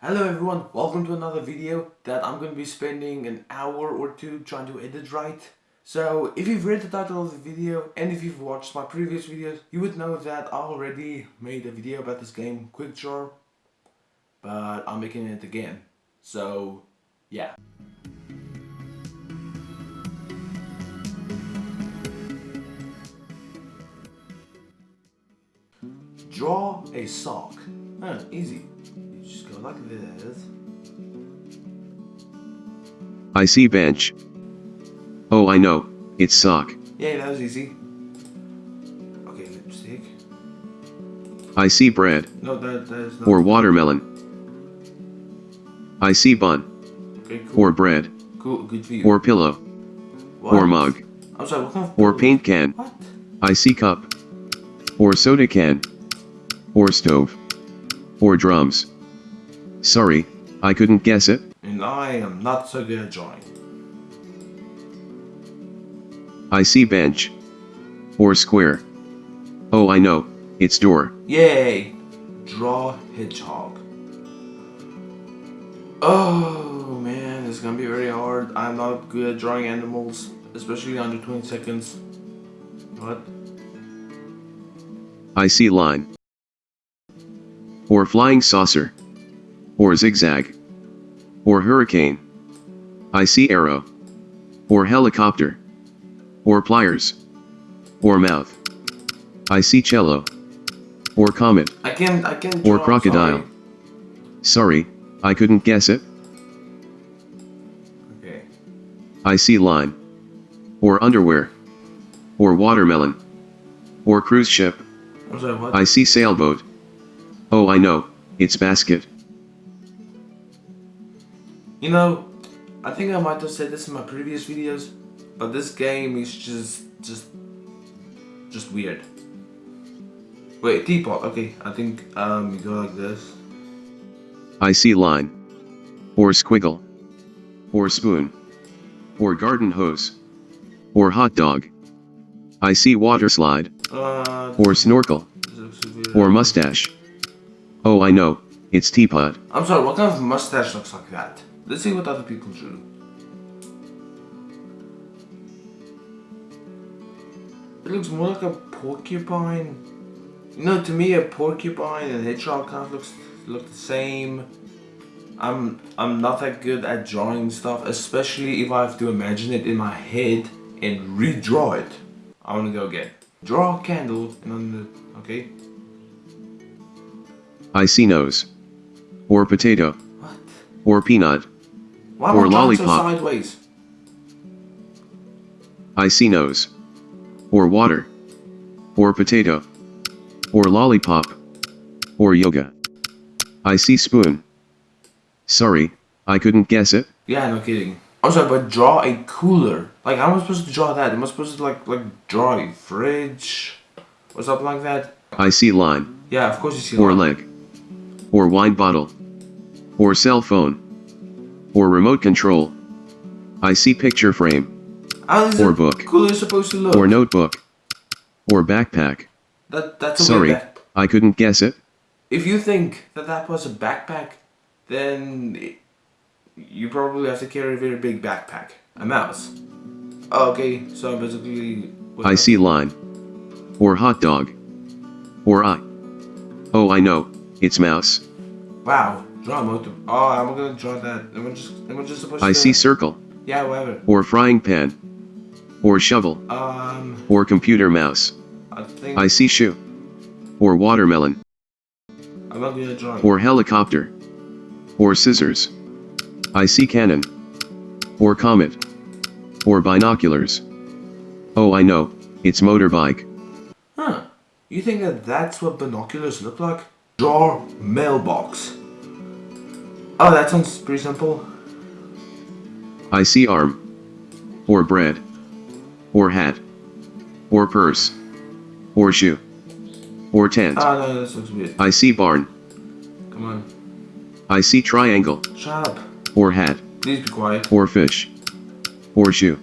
Hello everyone, welcome to another video that I'm going to be spending an hour or two trying to edit right. So if you've read the title of the video and if you've watched my previous videos, you would know that I already made a video about this game, Quick Draw, but I'm making it again. So yeah. Draw a sock. Huh, easy. Like this. I see bench. Oh I know, it's sock. Yeah, that was easy. Okay, lipstick. I see bread. No, that, that is not. Or watermelon. I see bun. okay, cool. Or bread. cool, good for you. Or pillow. What? Or mug. I'm sorry, what kind of Or paint can. What? I see cup. Or soda can. Or stove. Or drums. Sorry, I couldn't guess it. And I am not so good at drawing. I see bench. Or square. Oh I know, it's door. Yay! Draw hedgehog. Oh man, it's gonna be very hard. I'm not good at drawing animals, especially under 20 seconds. What? I see line. Or flying saucer. Or zigzag. Or hurricane. I see arrow. Or helicopter. Or pliers. Or mouth. I see cello. Or comet. I can't, I can't Or crocodile. sorry. Sorry, I couldn't guess it. Okay. I see line. Or underwear. Or watermelon. Or cruise ship. Sorry? I see sailboat. Oh I know, it's basket. You know, I think I might have said this in my previous videos, but this game is just, just, just weird. Wait, teapot. Okay, I think um you go like this. I see line. Or squiggle. Or spoon. Or garden hose. Or hot dog. I see water slide. Uh, Or snorkel. this looks so weird. Or mustache. Oh I know, it's teapot. I'm sorry. What kind of mustache looks like that? Let's see what other people drew. It looks more like a porcupine. You know, to me, a porcupine and a hedgehog kind of looks look the same. I'm I'm not that good at drawing stuff, especially if I have to imagine it in my head and redraw it. I want to go again. Draw a candle and on the okay. I see nose. Or potato. What? Or peanut. Why Or drawing so lollipop. sideways? I see nose. Or water. Or potato. Or lollipop. Or yoga. I see spoon. Sorry, I couldn't guess it. Yeah, no kidding. Sorry, but draw a cooler. Like, how am I supposed to draw that? Am I supposed to like like draw a fridge or something like that? I see line. Yeah, of course you see. Or line. leg. Or wine bottle. Or cell phone. Or remote control. I see picture frame. Or book. cooler supposed to look? Or notebook. Or backpack. That that's a Sorry, back- I couldn't guess it. If you think that that was a backpack, then it- you probably have to carry a very big backpack. A mouse. Okay, so basically. I see line. Or hot dog. Or I. Oh I know, it's mouse. Wow, draw. Oh, I'm gonna draw that. Am I'm just supposed I to? see circle. Yeah, whatever. Or frying pan. Or shovel. Um, Or computer mouse. I think I see shoe. Or watermelon. I'm not gonna draw. Or helicopter. Or scissors. I see cannon. Or comet. Or binoculars. Oh I know, it's motorbike. Huh? You think that that's what binoculars look like? Draw mailbox. Oh, that sounds pretty simple. I see arm. Or bread. Or hat. Or purse. Or shoe. Or tent. Ah, no, that looks weird. I see barn. Come on, I see triangle. shut up. Or hat. Please be quiet. Or fish. Or shoe.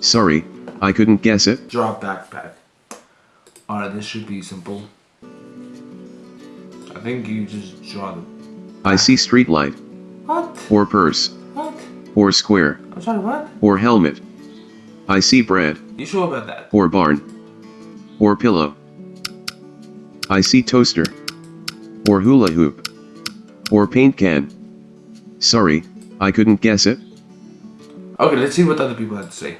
Sorry, I couldn't guess it. Draw backpack. Alright, this should be simple. I think you just draw the I see street light, What? or purse, What? or square, I'm sorry, what? or helmet. I see bread, You sure about that? or barn, or pillow. I see toaster, or hula hoop, or paint can. Sorry, I couldn't guess it. Okay, let's see what other people have to say.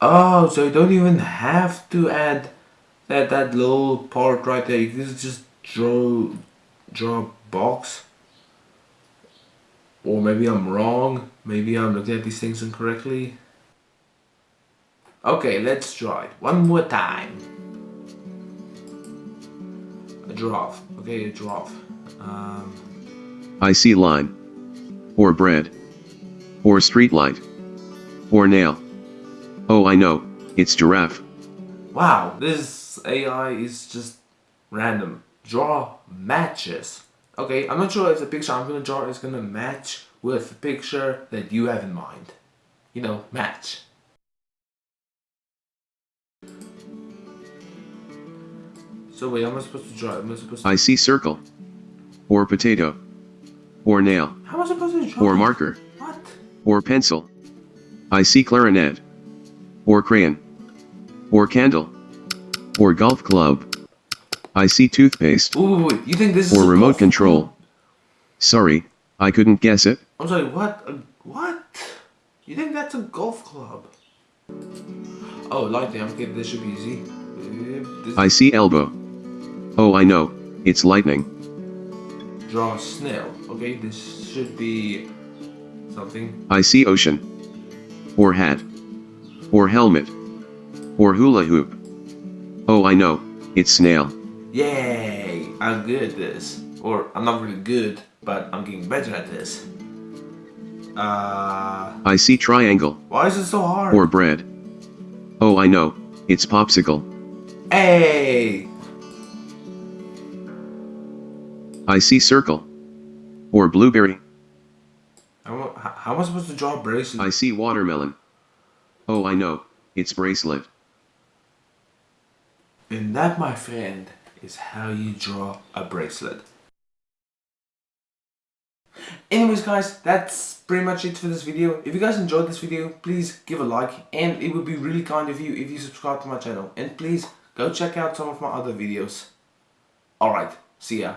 Oh, so you don't even have to add that that little part right there. You can just draw draw a box. Or maybe I'm wrong. Maybe I'm looking at these things incorrectly. Okay, let's draw it one more time. A giraffe. Okay, a giraffe. Um, I see line, or bread, or street light, or nail. Oh, I know, it's giraffe. Wow, this AI is just random. Draw matches. Okay, I'm not sure if the picture I'm gonna draw is gonna match with the picture that you have in mind. You know, match. So wait, am I supposed to draw? Am I supposed to? I see circle, or potato, or nail, How am I supposed to draw? or marker, What? or pencil. I see clarinet, or crayon, or candle, or golf club. I see toothpaste, Ooh, wait, you think this is or remote control. Sorry, I couldn't guess it. I'm sorry, what? What? You think that's a golf club? Oh, lightning. Okay, this should be easy. This I see elbow. Oh, I know, it's lightning. draw a snail. Okay, this should be something. I see ocean, or hat, or helmet, or hula hoop. Oh, I know, it's snail. Yay! I'm good at this. Or I'm not really good, but I'm getting better at this. Uh, I see triangle, why is it so hard? or bread. Oh, I know, it's popsicle. hey! I see circle, or blueberry. How, how am I supposed to draw bracelet? I see watermelon. Oh, I know, it's bracelet. And that, my friend, is how you draw a bracelet. Anyways guys, that's pretty much it for this video. If you guys enjoyed this video, please give a like and it would be really kind of you if you subscribe to my channel. And please go check out some of my other videos. Alright, see ya.